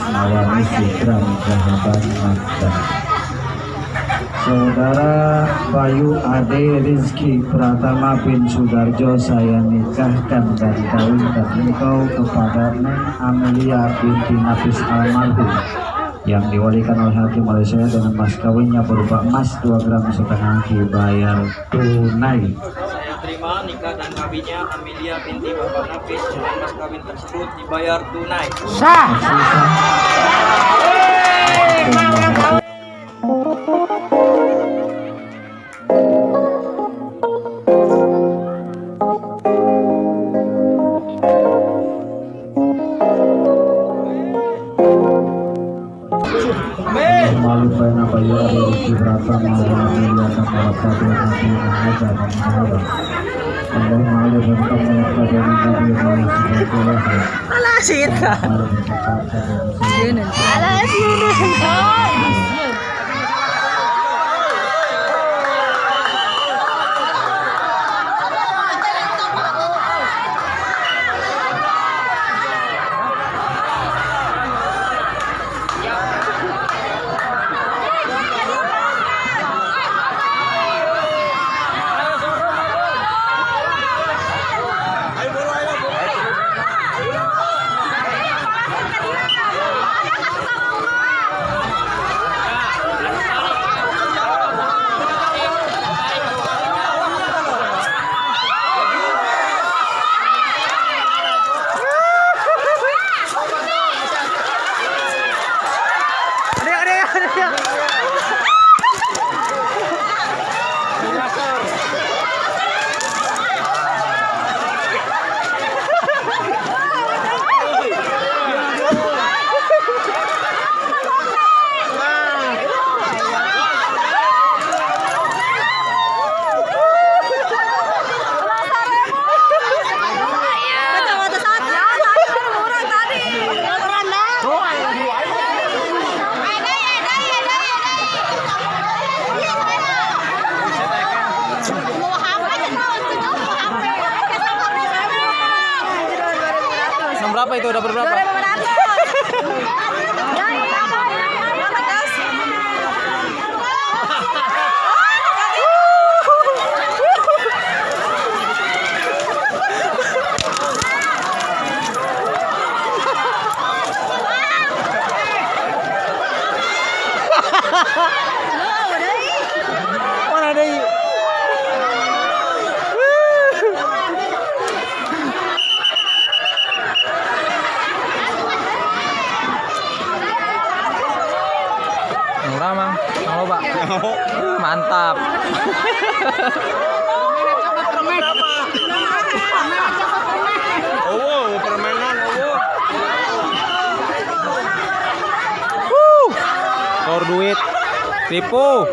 awani Sudram Sahabat Magda Saudara Bayu Ade Rizky Pratama bin Sudarjo saya nikahkan dan kawinkan engkau kepada Neng Amelia binti Nafis Almarhum yang diwalikan oleh Hakim Malaysia dengan mas kawinnya berupa emas 2 gram setengah dibayar tunai Terima nikah dan kawinnya Amelia binti Bapak Nafis dengan mas kawin tersebut dibayar tunai. Malu pena ada Rizky Pratama Amelia Kamala berapa itu? Udah berapa? Mana mau pak? Mantap. Oh, permainan oh. Duit, tipu.